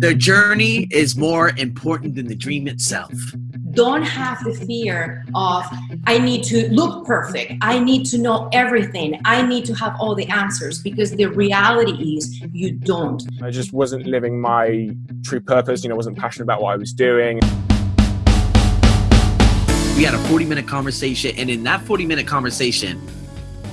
The journey is more important than the dream itself. Don't have the fear of, I need to look perfect. I need to know everything. I need to have all the answers because the reality is you don't. I just wasn't living my true purpose, you know, wasn't passionate about what I was doing. We had a 40 minute conversation, and in that 40 minute conversation,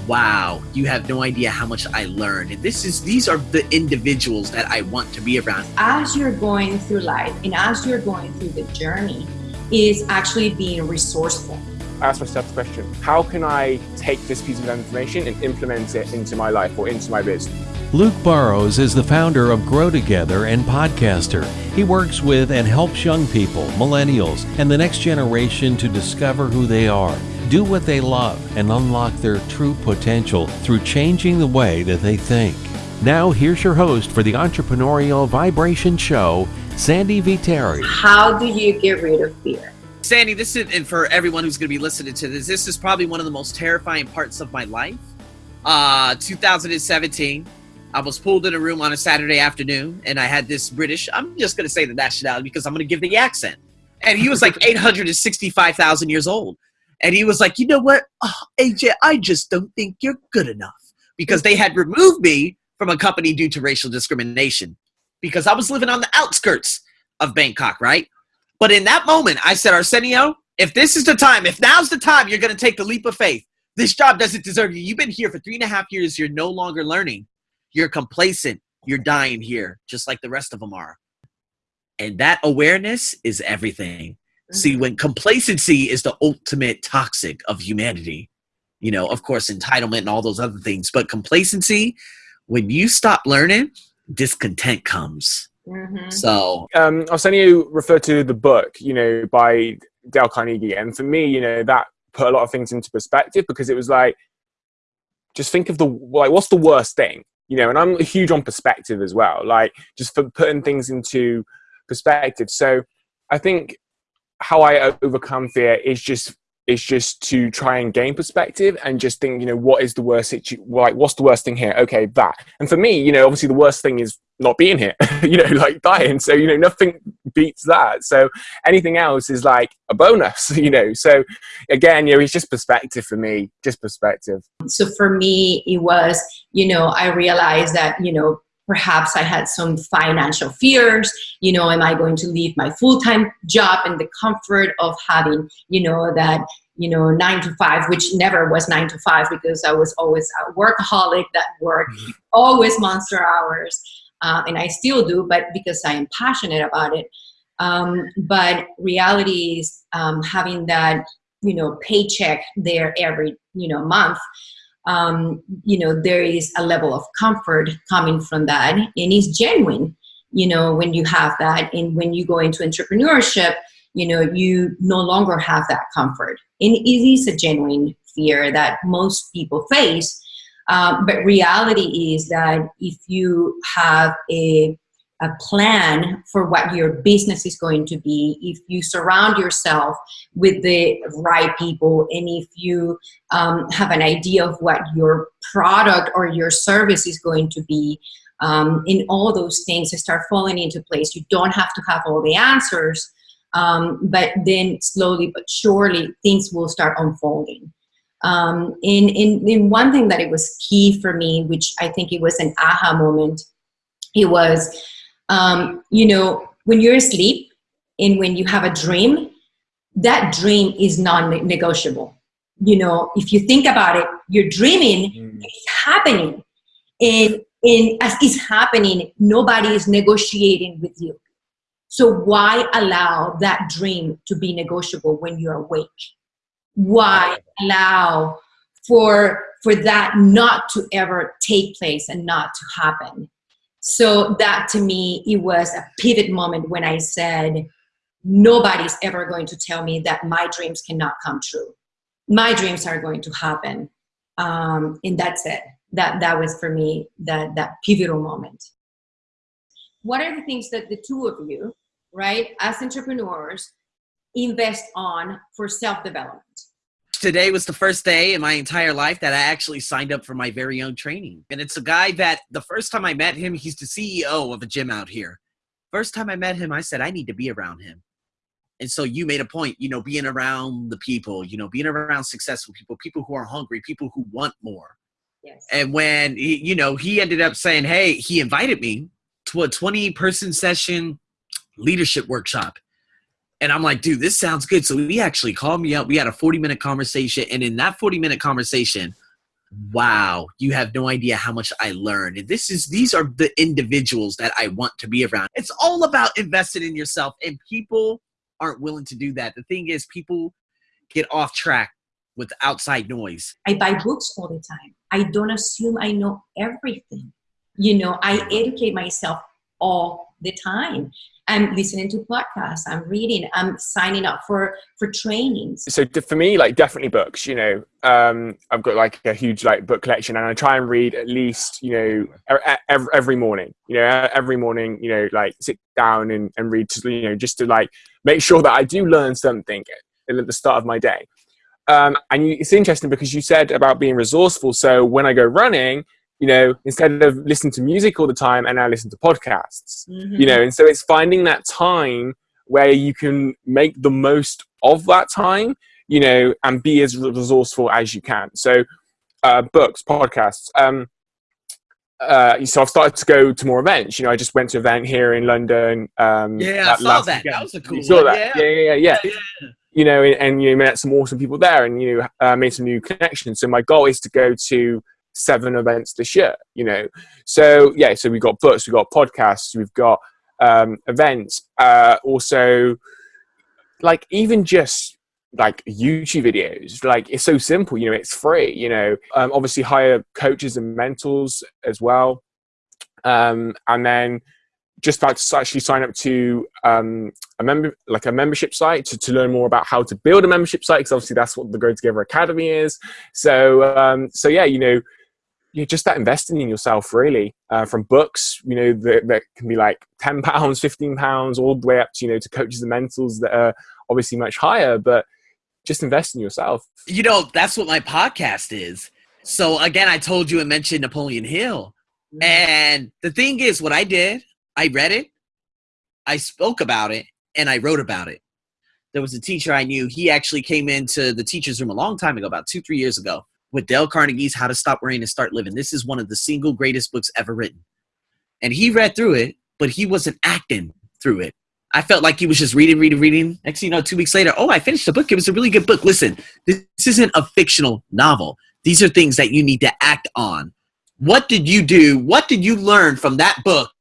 wow, you have no idea how much I learned. And this is these are the individuals that I want to be around. As you're going through life and as you're going through the journey, is actually being resourceful. I asked myself the question, how can I take this piece of information and implement it into my life or into my business? Luke Burrows is the founder of Grow Together and podcaster. He works with and helps young people, millennials, and the next generation to discover who they are do what they love, and unlock their true potential through changing the way that they think. Now, here's your host for the Entrepreneurial Vibration Show, Sandy Viteri. How do you get rid of fear? Sandy, this is, and for everyone who's going to be listening to this, this is probably one of the most terrifying parts of my life. Uh, 2017, I was pulled in a room on a Saturday afternoon, and I had this British, I'm just going to say the nationality because I'm going to give the accent. And he was like 865,000 years old. And he was like, you know what, ah, oh, AJ, I just don't think you're good enough because they had removed me from a company due to racial discrimination because I was living on the outskirts of Bangkok, right? But in that moment, I said, Arsenio, if this is the time, if now's the time you're going to take the leap of faith, this job doesn't deserve you. You've been here for three and a half years. You're no longer learning. You're complacent. You're dying here, just like the rest of them are. And that awareness is everything. See, mm-hmm. when complacency is the ultimate toxic of humanity, you know, of course, entitlement and all those other things, but complacency, when you stop learning, discontent comes. Mm-hmm. So, um, Arsenio referred to the book, you know, by Dale Carnegie, and for me, you know, that put a lot of things into perspective because it was like, just think of the like, what's the worst thing, you know? And I'm huge on perspective as well, like just for putting things into perspective. So, I think how I overcome fear is just is just to try and gain perspective and just think, you know, what is the worst like what's the worst thing here? Okay, that. And for me, you know, obviously the worst thing is not being here, you know, like dying. So, you know, nothing beats that. So anything else is like a bonus, you know. So again, you know, it's just perspective for me, just perspective. So for me, it was, you know, I realized that, you know, perhaps I had some financial fears. You know, am I going to leave my full time job and the comfort of having, you know, that, you know, nine to five, which never was nine to five because I was always a workaholic that worked mm-hmm. always monster hours. Uh, and I still do, but because I am passionate about it. Um, but reality is um, having that, you know, paycheck there every, you know, month um, you know there is a level of comfort coming from that and it's genuine you know when you have that and when you go into entrepreneurship you know you no longer have that comfort. And it is a genuine fear that most people face um, but reality is that if you have a a plan for what your business is going to be. If you surround yourself with the right people and if you um, have an idea of what your product or your service is going to be um, in all those things start falling into place you don't have to have all the answers um, but then slowly but surely things will start unfolding. Um, in, in, in one thing that it was key for me which i think it was an aha moment it was um, you know, when you're asleep and when you have a dream, that dream is non-negotiable. You know, if you think about it, you're dreaming, mm. it's happening. And, and as it's happening, nobody is negotiating with you. So why allow that dream to be negotiable when you're awake? Why allow for for that not to ever take place and not to happen? So that to me, it was a pivot moment when I said, nobody's ever going to tell me that my dreams cannot come true. My dreams are going to happen. Um, and that's it. That, that was for me that, that pivotal moment. What are the things that the two of you, right, as entrepreneurs, invest on for self-development? Today was the first day in my entire life that I actually signed up for my very own training. And it's a guy that the first time I met him, he's the CEO of a gym out here. First time I met him, I said, I need to be around him. And so you made a point, you know, being around the people, you know, being around successful people, people who are hungry, people who want more. Yes. And when, he, you know, he ended up saying, hey, he invited me to a 20 person session leadership workshop. And I'm like, dude, this sounds good. So he actually called me up. We had a 40 minute conversation. And in that 40 minute conversation, wow, you have no idea how much I learned. And this is these are the individuals that I want to be around. It's all about investing in yourself. And people aren't willing to do that. The thing is, people get off track with outside noise. I buy books all the time. I don't assume I know everything. You know, I educate myself all the time. I'm listening to podcasts. I'm reading. I'm signing up for for trainings. So for me, like definitely books. You know, um, I've got like a huge like book collection, and I try and read at least you know every, every morning. You know, every morning. You know, like sit down and, and read. To, you know, just to like make sure that I do learn something at the start of my day. Um, and you, it's interesting because you said about being resourceful. So when I go running, you know, instead of listening to music all the time, and I listen to podcasts. Mm-hmm. You know, and so it's finding that time where you can make the most of that time. You know, and be as resourceful as you can. So, uh, books, podcasts. Um, uh, so I've started to go to more events. You know, I just went to an event here in London. Um, yeah, I saw that. Weekend. That was a cool. You saw that? Yeah. Yeah, yeah, yeah, yeah. yeah. You know, and, and, you met some awesome people there, and you know, uh, made some new connections. So my goal is to go to seven events this year. You know, so yeah, so we've got books, we've got podcasts, we've got um, events. Uh, also, like even just like YouTube videos, like it's so simple. You know, it's free. You know, um, obviously hire coaches and mentors as well, um, and then just about to actually sign up to um, a member like a membership site to, to learn more about how to build a membership site because obviously that's what the Grow Together Academy is. So um, so yeah, you know, you just that investing in yourself really uh, from books you know that, that can be like 10 pounds 15 pounds all the way up to you know to coaches and mentors that are obviously much higher but just invest in yourself. You know that's what my podcast is. So again i told you and mentioned napoleon hill. And the thing is what i did i read it i spoke about it and i wrote about it. There was a teacher i knew. He actually came into the teacher's room a long time ago about two three years ago with Dale Carnegie's How to Stop Worrying and Start Living. This is one of the single greatest books ever written. And he read through it, but he wasn't acting through it. I felt like he was just reading, reading, reading. Next you know, two weeks later, oh, I finished the book. It was a really good book. Listen, this isn't a fictional novel. These are things that you need to act on. What did you do? What did you learn from that book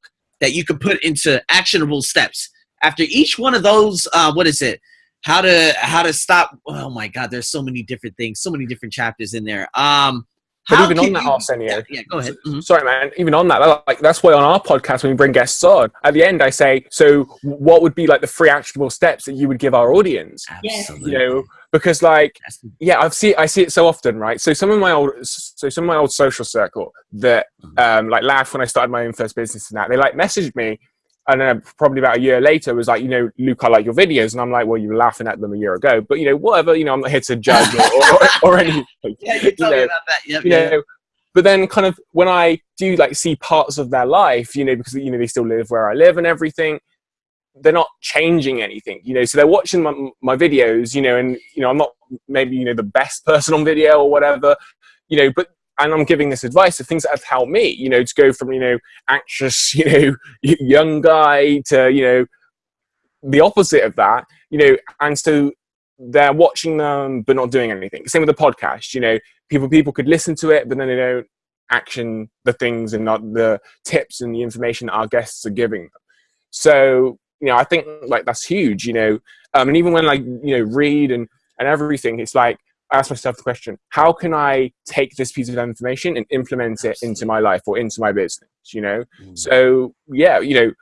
that you could put into actionable steps? After each one of those, uh, what is it? How to how to stop oh my god there's so many different things so many different chapters in there um but even on that, you, Arsenio, yeah, yeah, go ahead. Mm-hmm. Sorry, man. Even on that, like that's why on our podcast when we bring guests on, at the end I say, so what would be like the free actionable steps that you would give our audience? Absolutely. You know, because like, yeah, I've seen I see it so often, right? So some of my old, so some of my old social circle that mm-hmm. um like laugh when I started my own first business and that they like messaged me and then probably about a year later was like, you know, Luke, I like your videos, and I'm like, well, you were laughing at them a year ago, but you know, whatever, you know, I'm not here to judge or, or, or anything. yeah, you, you know, about that. Yep, you yeah. know, but then kind of when I do like see parts of their life, you know, because you know they still live where I live and everything, they're not changing anything, you know. So they're watching my, my videos, you know, and you know, I'm not maybe you know the best person on video or whatever, you know, but and I'm giving this advice of things that have helped me, you know, to go from, you know, anxious, you know, young guy to, you know, the opposite of that, you know, and so they're watching them but not doing anything. Same with the podcast, you know, people people could listen to it, but then they don't action the things and not the tips and the information that our guests are giving them. So, you know, I think like that's huge, you know, um, and even when like, you know, read and, and everything, it's like, ask myself the question how can i take this piece of information and implement it into my life or into my business you know? Mm. so yeah you know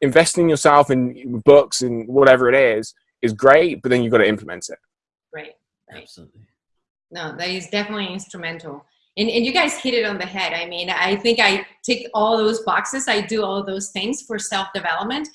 investing yourself in books and whatever it is is great but then you've got to implement it. Right, right. absolutely. No that is definitely instrumental. And, and you guys hit it on the head. I mean i think i tick all those boxes. I do all those things for self-development.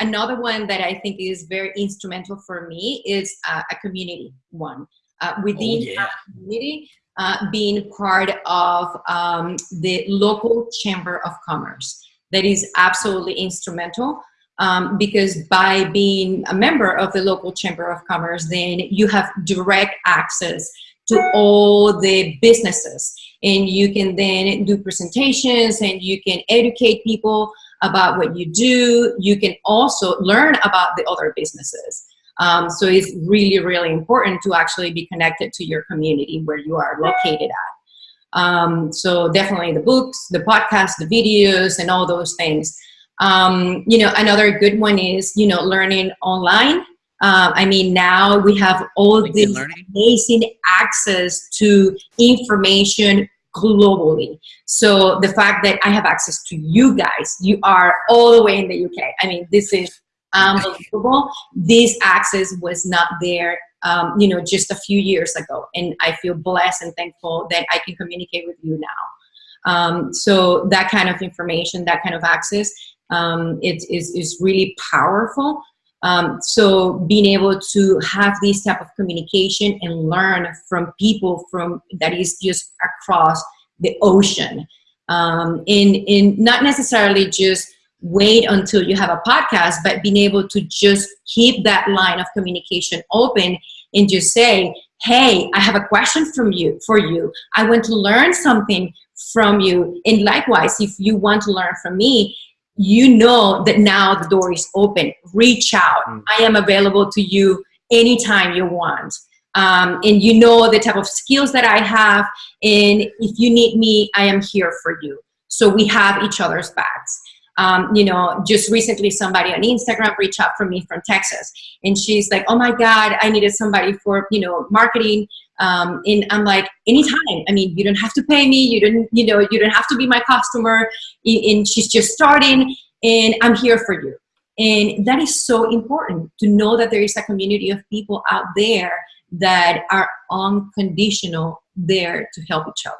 Another one that i think is very instrumental for me is uh, a community one uh, within oh, yeah. community, uh, being part of um, the local chamber of commerce. That is absolutely instrumental um, because by being a member of the local chamber of commerce then you have direct access to all the businesses and you can then do presentations and you can educate people about what you do you can also learn about the other businesses um, so it's really really important to actually be connected to your community where you are located at um, so definitely the books the podcasts the videos and all those things um, you know, another good one is, you know, learning online. Uh, I mean, now we have all this amazing access to information globally. So the fact that I have access to you guys, you are all the way in the UK. I mean, this is unbelievable. this access was not there, um, you know, just a few years ago. And I feel blessed and thankful that I can communicate with you now. Um, so that kind of information, that kind of access um, it is, is really powerful. Um, so being able to have this type of communication and learn from people from that is just across the ocean um, in in not necessarily just wait until you have a podcast but being able to just keep that line of communication open and just say hey i have a question from you for you i want to learn something from you and likewise if you want to learn from me you know that now the door is open. Reach out. Mm. I am available to you anytime you want. Um, and you know the type of skills that I have. And if you need me, I am here for you. So we have each other's backs. Um, you know, just recently somebody on Instagram reached out for me from Texas and she's like, oh my God, I needed somebody for, you know, marketing. Um, and I'm like, anytime. I mean, you don't have to pay me. You don't, you know, you don't have to be my customer. And she's just starting and I'm here for you. And that is so important to know that there is a community of people out there that are unconditional there to help each other.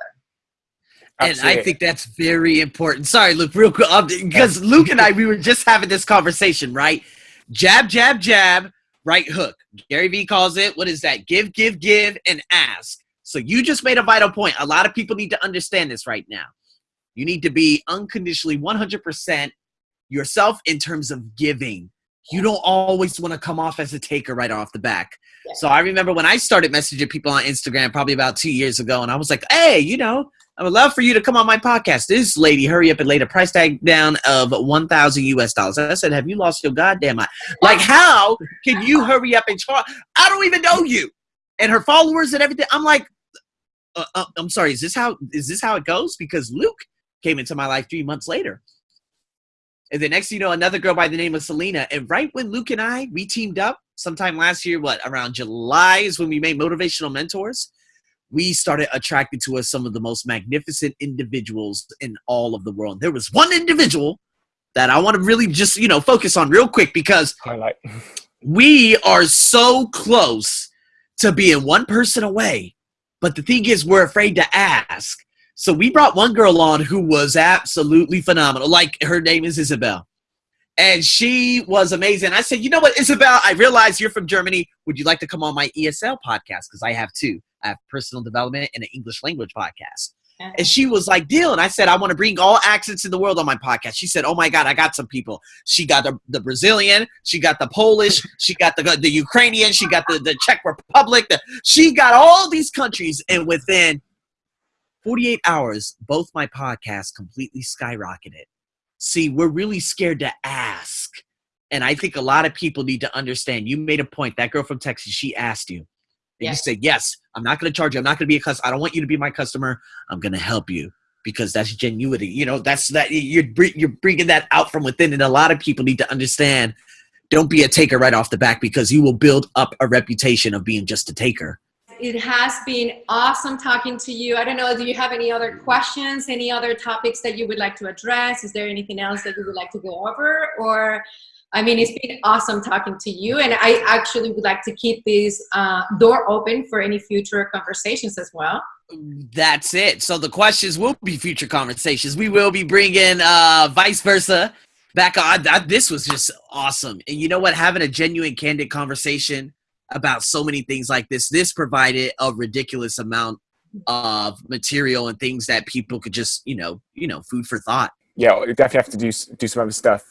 And I think that's very important. Sorry, Luke, real quick, um, because Luke and I, we were just having this conversation, right? Jab, jab, jab, right hook. Gary Vee calls it, what is that? Give, give, give, and ask. So you just made a vital point. A lot of people need to understand this right now. You need to be unconditionally 100% yourself in terms of giving. You don't always want to come off as a taker right off the back. So I remember when I started messaging people on Instagram probably about two years ago, and I was like, hey, you know, I would love for you to come on my podcast. This lady, hurry up and laid a price tag down of 1,000 US dollars. I said, Have you lost your goddamn mind? Like, how can you hurry up and charge? I don't even know you. And her followers and everything. I'm like, uh, uh, I'm sorry, is this how is this how it goes? Because Luke came into my life three months later. And the next you know, another girl by the name of Selena. And right when Luke and I we teamed up sometime last year, what around July is when we made motivational mentors we started attracting to us some of the most magnificent individuals in all of the world. There was one individual that I want to really just, you know, focus on real quick because highlight. we are so close to being one person away. But the thing is, we're afraid to ask. So we brought one girl on who was absolutely phenomenal. Like her name is Isabel. And she was amazing. I said, you know what, Isabel, I realize you're from Germany. Would you like to come on my ESL podcast? Because I have two. I have personal development and an English language podcast. Uh-huh. And she was like, deal. And I said, I want to bring all accents in the world on my podcast. She said, oh my God, I got some people. She got the, the Brazilian. She got the Polish. she got the, the Ukrainian. She got the, the Czech Republic. The, she got all these countries. And within 48 hours, both my podcasts completely skyrocketed. See, we're really scared to ask. And I think a lot of people need to understand. You made a point. That girl from Texas, she asked you. And yes. you said, yes, I'm not going to charge you. I'm not going to be a customer. I don't want you to be my customer. I'm going to help you because that's genuity. You know, that's that you're, you're bringing that out from within. And a lot of people need to understand don't be a taker right off the back because you will build up a reputation of being just a taker. It has been awesome talking to you. I don't know, do you have any other questions, any other topics that you would like to address? Is there anything else that you would like to go over? Or I mean, it's been awesome talking to you, and I actually would like to keep this uh, door open for any future conversations as well. That's it. So the questions will be future conversations. We will be bringing uh, vice versa back on. This was just awesome, and you know what? Having a genuine, candid conversation about so many things like this. This provided a ridiculous amount of material and things that people could just, you know, you know, food for thought. Yeah, we definitely have to do do some other stuff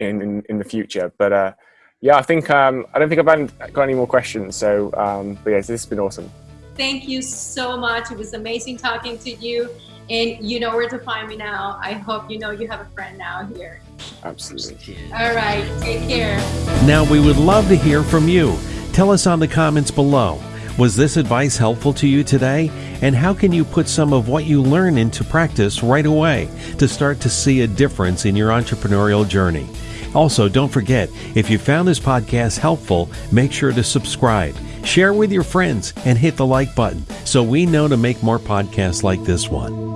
in in, in the future. But uh, yeah, I think um, I don't think I've got any more questions. So, um, but yeah, this has been awesome. Thank you so much. It was amazing talking to you. And you know where to find me now. I hope you know you have a friend now here. Absolutely. All right. Take care. Now, we would love to hear from you. Tell us on the comments below. Was this advice helpful to you today? And how can you put some of what you learn into practice right away to start to see a difference in your entrepreneurial journey? Also, don't forget, if you found this podcast helpful, make sure to subscribe, share with your friends, and hit the like button so we know to make more podcasts like this one.